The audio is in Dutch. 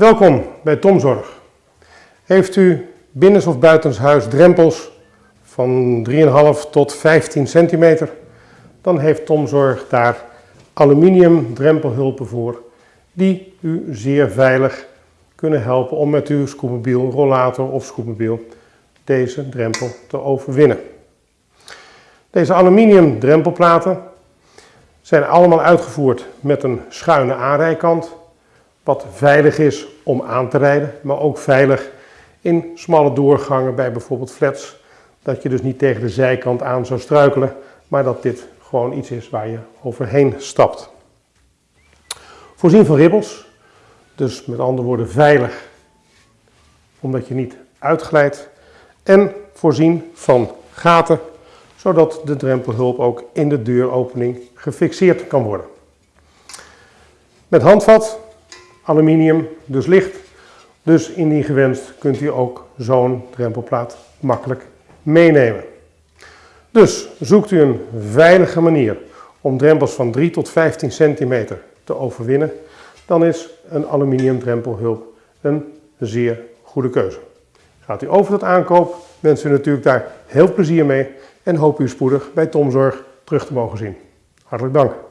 Welkom bij Tomzorg. Heeft u binnens- of buitenshuis drempels van 3,5 tot 15 centimeter, dan heeft Tomzorg daar aluminium drempelhulpen voor die u zeer veilig kunnen helpen om met uw scootmobiel, rollator of scootmobiel deze drempel te overwinnen. Deze aluminium drempelplaten zijn allemaal uitgevoerd met een schuine aanrijkant, wat veilig is om aan te rijden, maar ook veilig in smalle doorgangen bij bijvoorbeeld flats, dat je dus niet tegen de zijkant aan zou struikelen, maar dat dit gewoon iets is waar je overheen stapt. Voorzien van ribbels, dus met andere woorden veilig, omdat je niet uitglijdt. En voorzien van gaten, zodat de drempelhulp ook in de deuropening gefixeerd kan worden. Met handvat, aluminium, dus licht. Dus indien gewenst kunt u ook zo'n drempelplaat makkelijk meenemen. Dus zoekt u een veilige manier om drempels van 3 tot 15 centimeter te overwinnen, dan is een aluminium drempelhulp een zeer goede keuze. Gaat u over tot aankoop, wens u natuurlijk daar heel plezier mee en hoop u spoedig bij Tomzorg terug te mogen zien. Hartelijk dank.